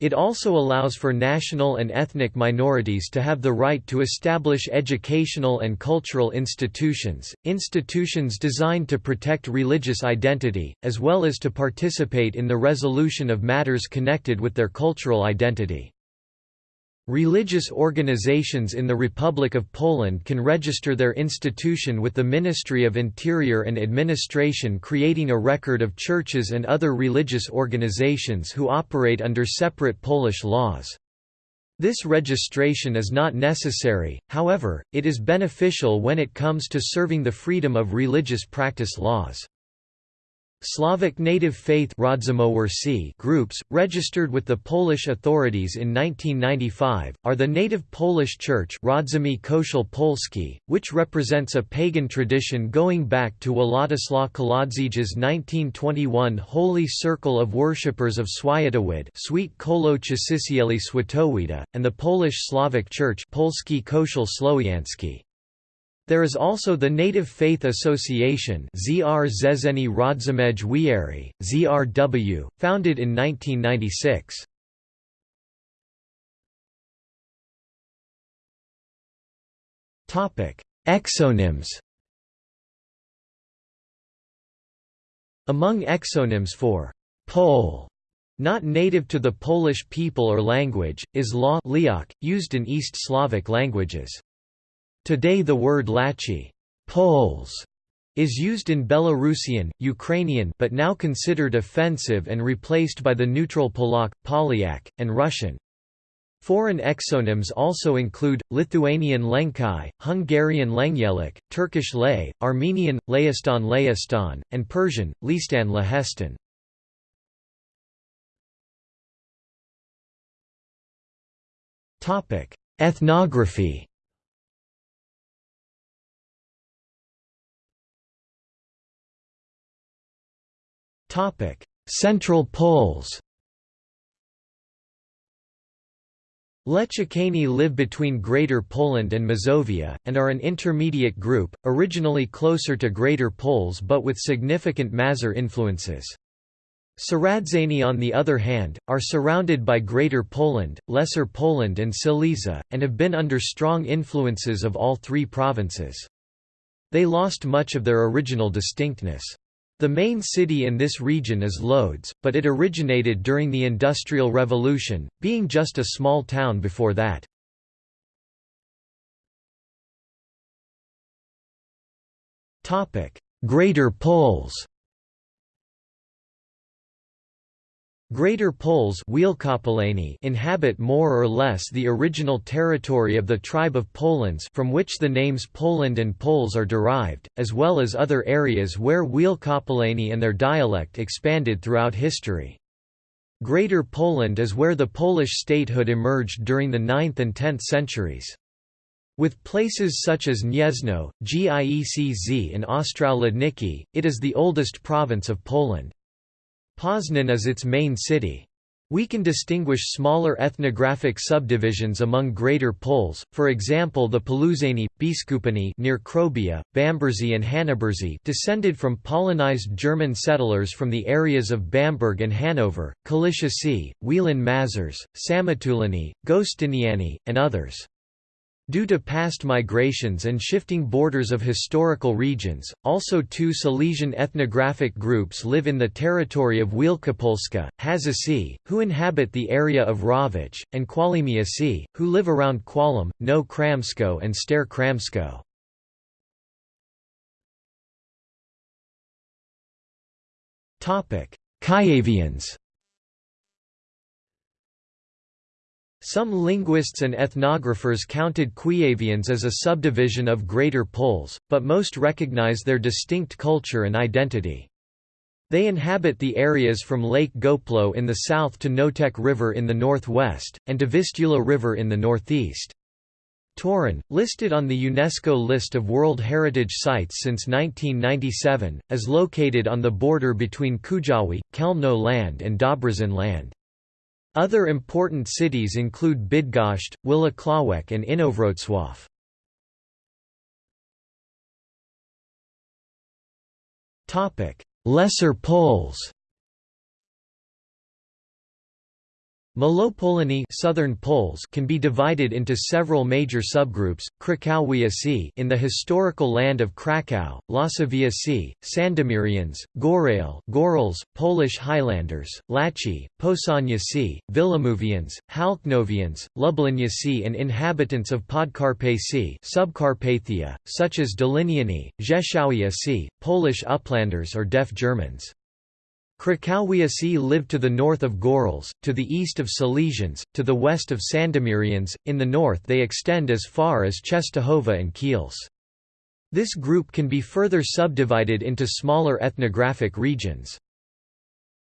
S1: It also allows for national and ethnic minorities to have the right to establish educational and cultural institutions, institutions designed to protect religious identity, as well as to participate in the resolution of matters connected with their cultural identity. Religious organizations in the Republic of Poland can register their institution with the Ministry of Interior and Administration creating a record of churches and other religious organizations who operate under separate Polish laws. This registration is not necessary, however, it is beneficial when it comes to serving the freedom of religious practice laws. Slavic native faith groups, registered with the Polish authorities in 1995, are the Native Polish Church Polski, which represents a pagan tradition going back to Władysław Kołodziej's 1921 Holy Circle of Worshippers of Swiatowid Sweet Kolo Swatowida, and the Polish Slavic Church Polski Kościół Słowiański. There is also the Native Faith Association ZR Zezeni Rodzimej Wieri, ZRW, founded in 1996. Exonyms Among exonyms for «Pole» not native to the Polish people or language, is law used in East Slavic languages. Today the word Lachi Poles is used in Belarusian, Ukrainian but now considered offensive and replaced by the neutral Polak, Polyak, and Russian. Foreign exonyms also include, Lithuanian Lenkai, Hungarian Lengyelik, Turkish Lay, Armenian, Layastan Layastan, and Persian, Listan Lahestan. Ethnography Central Poles Lechakani live between Greater Poland and Mazovia, and are an intermediate group, originally closer to Greater Poles but with significant Mazur influences. Saradzani on the other hand, are surrounded by Greater Poland, Lesser Poland and Silesia, and have been under strong influences of all three provinces. They lost much of their original distinctness. The main city in this region is Lodz, but it originated during the Industrial Revolution, being just a small town before that. Greater Poles Greater Poles inhabit more or less the original territory of the tribe of Polans from which the names Poland and Poles are derived, as well as other areas where Wielkopolani and their dialect expanded throughout history. Greater Poland is where the Polish statehood emerged during the 9th and 10th centuries. With places such as Gniezno, Giecz and Ostrołędniki, it is the oldest province of Poland. Poznan is its main city. We can distinguish smaller ethnographic subdivisions among Greater Poles, for example the Poluzani, Biskupani near Krobia, and Hanoberzy descended from Polonized German settlers from the areas of Bamberg and Hanover, Kalisha Sea, Wielan Mazurs, Samatulani, Gostiniani, and others. Due to past migrations and shifting borders of historical regions, also two Silesian ethnographic groups live in the territory of Wielkopolska, Hazasi, who inhabit the area of Ravich, and Kwalimiasi, who live around Kwalum, No Kramsko and Stare Kramsko. Kievians Some linguists and ethnographers counted Kuyavians as a subdivision of Greater Poles, but most recognize their distinct culture and identity. They inhabit the areas from Lake Goplo in the south to Noteć River in the northwest, and to Vistula River in the northeast. Toruń, listed on the UNESCO list of World Heritage Sites since 1997, is located on the border between Kujawi, Chełmno land and Dobrzyn land. Other important cities include Bydgoszcz, Włocławek and Inowrocław. Lesser Poles Malopolani Southern Poles can be divided into several major subgroups: Krakowiacy in the historical land of Krakow, Łasowiacy, Sandomirians, Gorail, Gorals, Polish Highlanders, Laci, Posaniacy, Wilamówians, Halknowians, Lubliniacy and inhabitants of Podkarpacy, Subcarpathia, such as Doliniani, Rzeszowiacy, Polish Uplanders or Deaf Germans. Krakowiacy lived to the north of Gorals, to the east of Silesians, to the west of Sandomirians, in the north they extend as far as Częstochowa and Kielce. This group can be further subdivided into smaller ethnographic regions.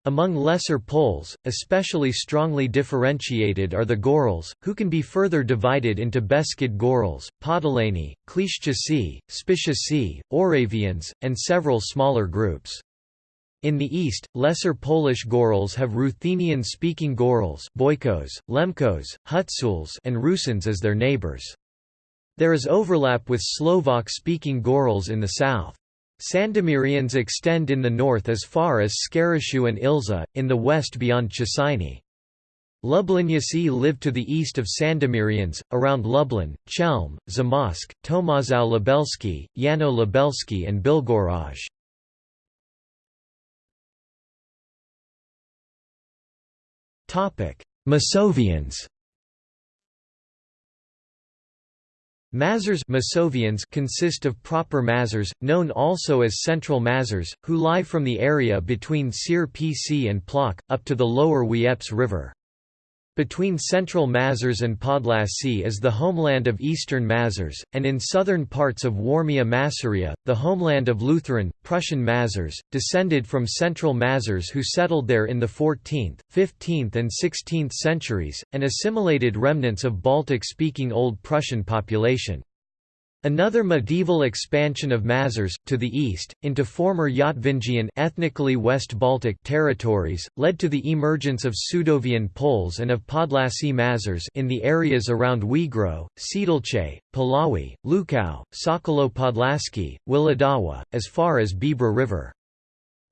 S1: Among lesser Poles, especially strongly differentiated are the Gorals, who can be further divided into Beskid Gorals, Podolani, Klishchicy, Spishicy, Oravians, and several smaller groups. In the east, Lesser Polish Gorals have Ruthenian-speaking Gorals Boykos, Lemkos, Hutsuls and Rusins as their neighbors. There is overlap with Slovak-speaking Gorals in the south. Sandomirians extend in the north as far as Skarashu and Ilza, in the west beyond Cieszyn. Lubliniacy live to the east of Sandomirians, around Lublin, Chelm, Zamość, Tomaszów Lubelski, Janów Lubelski and Bilgoraj. Masovians Mazurs Masovians consist of proper Mazurs, known also as Central Mazurs, who lie from the area between Sierpc and Plock, up to the lower Wieprz River. Between central Mazurs and Podlasy is the homeland of eastern Mazurs, and in southern parts of Warmia Masuria, the homeland of Lutheran, Prussian Mazurs, descended from central Mazars who settled there in the 14th, 15th and 16th centuries, and assimilated remnants of Baltic-speaking Old Prussian population. Another medieval expansion of Mazurs, to the east, into former Yatvingian ethnically West Baltic territories, led to the emergence of Sudovian Poles and of Podlasy Mazurs in the areas around Wigro, Siedlce, Puławy, Lukał, Sokołów Podlaski, Wilandawa, as far as Bebra River.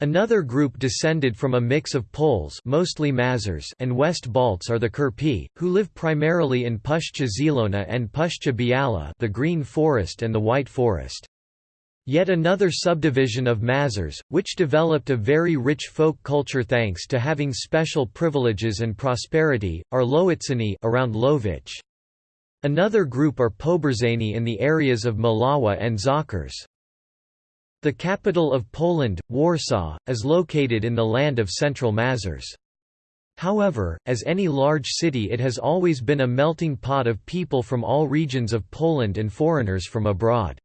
S1: Another group descended from a mix of Poles mostly Mazurs and West Balts are the Kurpie, who live primarily in Puszcza Zielona and Puszcza Biała the Green Forest and the White Forest. Yet another subdivision of Mazurs, which developed a very rich folk culture thanks to having special privileges and prosperity, are Lowiceni around Lowicz. Another group are Poborzeni in the areas of Malawa and Zakers. The capital of Poland, Warsaw, is located in the land of Central Mazurs. However, as any large city it has always been a melting pot of people from all regions of Poland and foreigners from abroad.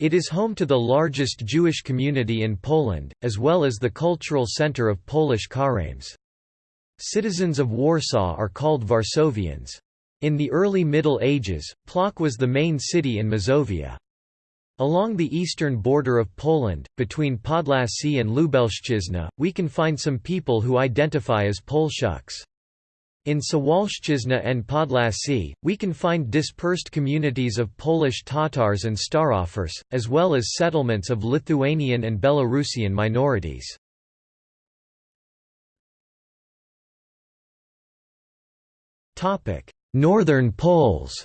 S1: It is home to the largest Jewish community in Poland, as well as the cultural center of Polish Karaims. Citizens of Warsaw are called Varsovians. In the early Middle Ages, Plock was the main city in Mazovia. Along the eastern border of Poland, between Podlasy and Lubelszczyzna, we can find some people who identify as Polshuks. In Suwalszczyzna and Podlasy, we can find dispersed communities of Polish Tatars and Starofers, as well as settlements of Lithuanian and Belarusian minorities. Northern Poles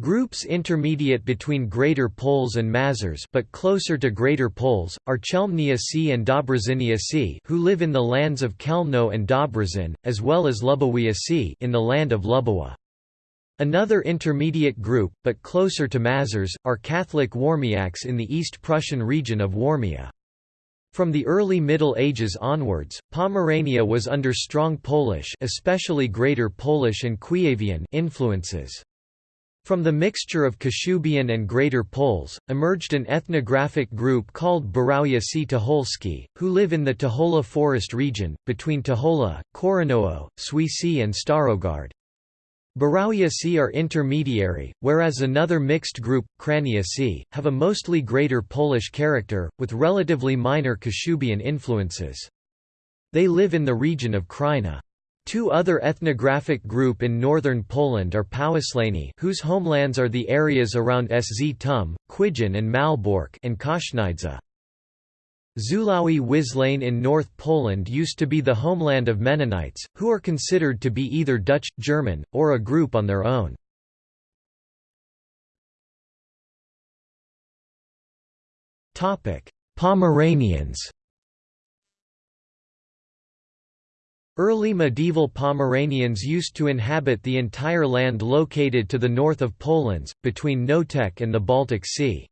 S1: Groups intermediate between Greater Poles and Mazurs but closer to Greater Poles, are Chelmniacy and Dobrozyniacy who live in the lands of Chełmno and Dobrzyn, as well as Lubowiacy in the land of Lubowa. Another intermediate group, but closer to Mazurs, are Catholic Warmiaks in the East Prussian region of Warmia. From the early Middle Ages onwards, Pomerania was under strong Polish especially Greater Polish and Kuyavian influences. From the mixture of Kashubian and Greater Poles, emerged an ethnographic group called Burawiacy Tucholsky, who live in the Tuchola forest region, between Tuchola, Koronowo, Swieci and Starogard. Burawiacy are intermediary, whereas another mixed group, Kraniacy, have a mostly Greater Polish character, with relatively minor Kashubian influences. They live in the region of Kraina. Two other ethnographic group in northern Poland are Powislani whose homelands are the areas around Sztum, and Malbork and Kosznydza. Zulawi Wislane in North Poland used to be the homeland of Mennonites, who are considered to be either Dutch, German, or a group on their own. Pomeranians Early medieval Pomeranians used to inhabit the entire land located to the north of Polands, between Noteć and the Baltic Sea.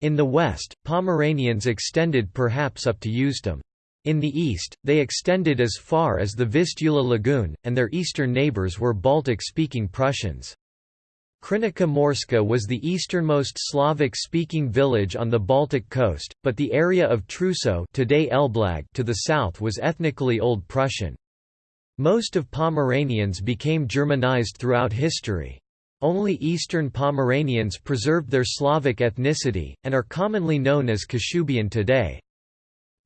S1: In the west, Pomeranians extended perhaps up to Usedom. In the east, they extended as far as the Vistula Lagoon, and their eastern neighbours were Baltic-speaking Prussians. Krynica Morska was the easternmost Slavic-speaking village on the Baltic coast, but the area of Truso today Elblag to the south was ethnically Old Prussian. Most of Pomeranians became Germanized throughout history. Only Eastern Pomeranians preserved their Slavic ethnicity, and are commonly known as Kashubian today.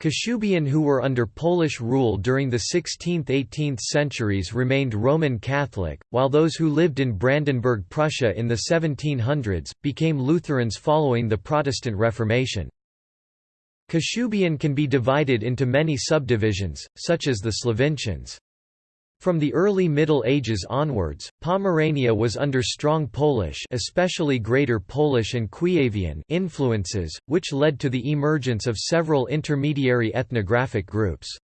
S1: Kashubian who were under Polish rule during the 16th–18th centuries remained Roman Catholic, while those who lived in Brandenburg Prussia in the 1700s, became Lutherans following the Protestant Reformation. Kashubian can be divided into many subdivisions, such as the Slovincians. From the early Middle Ages onwards, Pomerania was under strong Polish especially Greater Polish and Kuyavian influences, which led to the emergence of several intermediary ethnographic groups.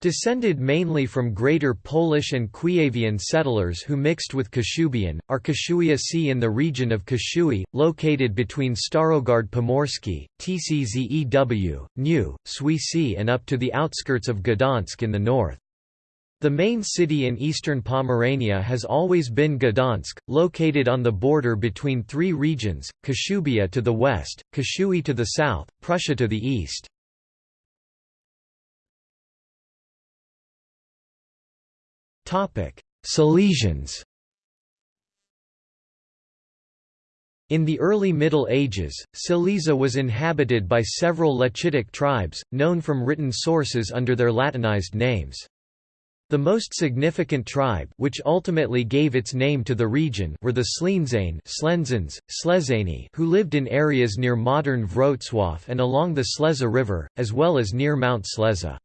S1: Descended mainly from Greater Polish and Kuyavian settlers who mixed with Kashubian, are Kashuiacy in the region of Kashui, located between Starogard Pomorsky, Tczew, New, Swieci and up to the outskirts of Gdansk in the north. The main city in eastern Pomerania has always been Gdansk, located on the border between three regions, Kashubia to the west, Kashui to the south, Prussia to the east. Silesians In the early Middle Ages, Silesia was inhabited by several Lechitic tribes, known from written sources under their Latinized names. The most significant tribe which ultimately gave its name to the region were the Slenzane Slezani who lived in areas near modern Wrocław and along the Sleza River, as well as near Mount Sleza.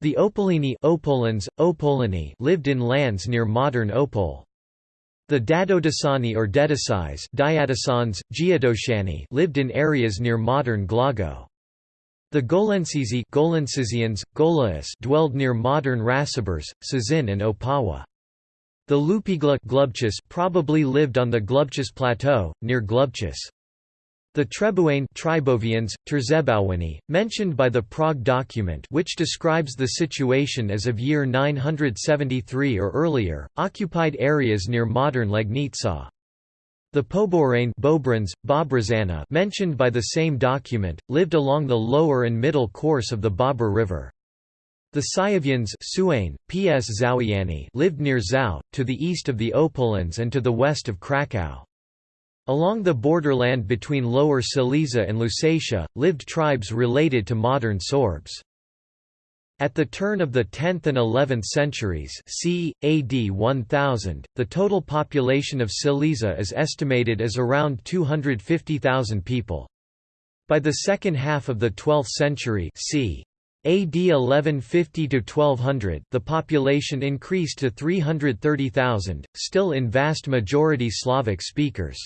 S1: The Opolini Opolans, Opolini lived in lands near modern Opole. The Dadodasani or Dedasais lived in areas near modern Głogów. The Golensizi Golensizians, Golaus dwelled near modern Rasibers, Sazin and Opawa. The Lupigla probably lived on the Glubchis Plateau, near Glubchis. The Trebuane Tribovians, mentioned by the Prague document which describes the situation as of year 973 or earlier, occupied areas near modern Legnica. The Poborane Bobrazana mentioned by the same document, lived along the lower and middle course of the Bobr River. The Suane, Ps lived near Zau, to the east of the Opolans and to the west of Krakow. Along the borderland between Lower Silesia and Lusatia, lived tribes related to modern Sorbs. At the turn of the 10th and 11th centuries c. AD 1000, the total population of Silesia is estimated as around 250,000 people. By the second half of the 12th century c. AD 1150–1200 the population increased to 330,000, still in vast majority Slavic speakers.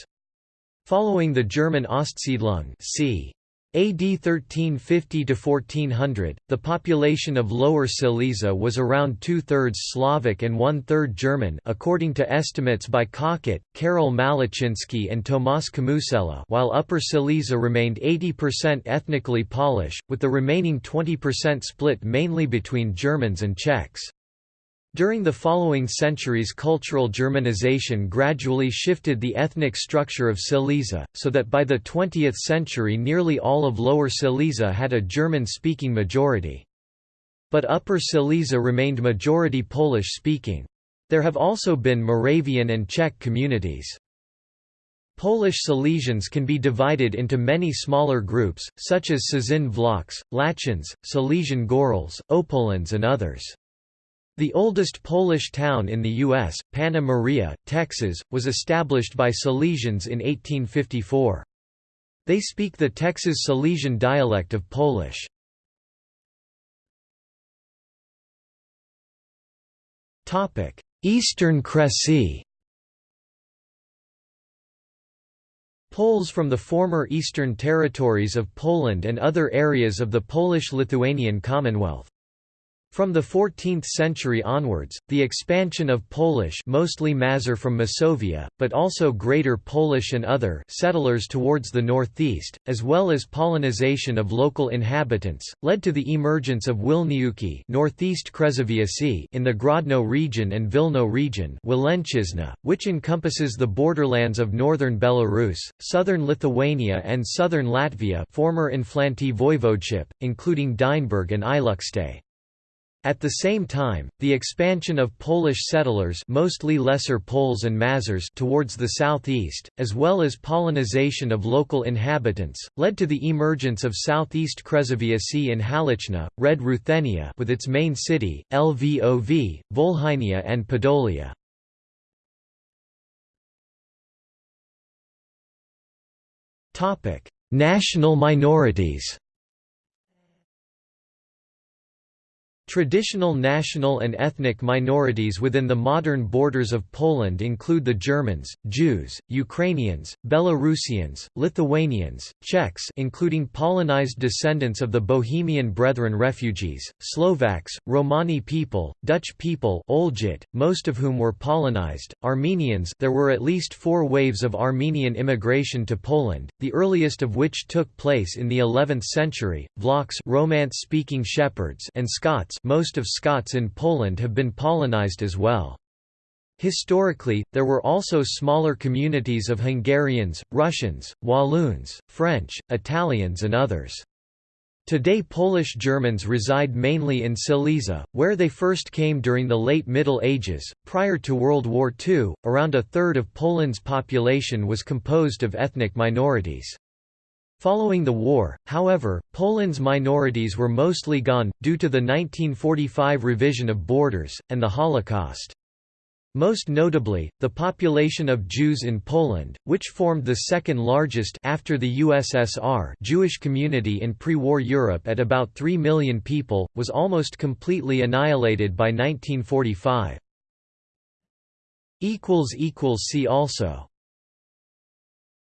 S1: Following the German Ostsiedlung c. AD 1350–1400, the population of Lower Silesia was around two-thirds Slavic and one-third German according to estimates by Cockett, Karol Malachinsky and Tomasz Kamusella while Upper Silesia remained 80% ethnically Polish, with the remaining 20% split mainly between Germans and Czechs. During the following centuries cultural Germanization gradually shifted the ethnic structure of Silesia, so that by the 20th century nearly all of Lower Silesia had a German-speaking majority. But Upper Silesia remained majority Polish-speaking. There have also been Moravian and Czech communities. Polish Silesians can be divided into many smaller groups, such as Cieszyn Wlochs, Lachins, Silesian Gorals, Opolans and others. The oldest Polish town in the U.S., Panna Maria, Texas, was established by Silesians in 1854. They speak the Texas Silesian dialect of Polish. Eastern Kresy Poles from the former eastern territories of Poland and other areas of the Polish-Lithuanian Commonwealth. From the 14th century onwards, the expansion of Polish mostly Mazur from Masovia, but also Greater Polish and other settlers towards the northeast, as well as Polonization of local inhabitants, led to the emergence of Wilniuki northeast in the Grodno region and Vilno region which encompasses the borderlands of northern Belarus, southern Lithuania and southern Latvia former Inflanty voivodeship, including Dynburg and Ilukste. At the same time, the expansion of Polish settlers mostly Lesser Poles and Mazurs towards the southeast, as well as Polonization of local inhabitants, led to the emergence of southeast Kresowiacy and Halychyna, Red Ruthenia with its main city, Lvov, Volhynia and Podolia. National minorities Traditional national and ethnic minorities within the modern borders of Poland include the Germans, Jews, Ukrainians, Belarusians, Lithuanians, Czechs including Polonized descendants of the Bohemian Brethren refugees, Slovaks, Romani people, Dutch people Olgit, most of whom were Polonized, Armenians there were at least four waves of Armenian immigration to Poland, the earliest of which took place in the 11th century, Vlachs Romance-speaking shepherds and Scots most of Scots in Poland have been Polonized as well. Historically, there were also smaller communities of Hungarians, Russians, Walloons, French, Italians and others. Today Polish Germans reside mainly in Silesia, where they first came during the late Middle Ages. Prior to World War II, around a third of Poland's population was composed of ethnic minorities. Following the war, however, Poland's minorities were mostly gone, due to the 1945 revision of borders, and the Holocaust. Most notably, the population of Jews in Poland, which formed the second largest after the USSR Jewish community in pre-war Europe at about 3 million people, was almost completely annihilated by 1945. See also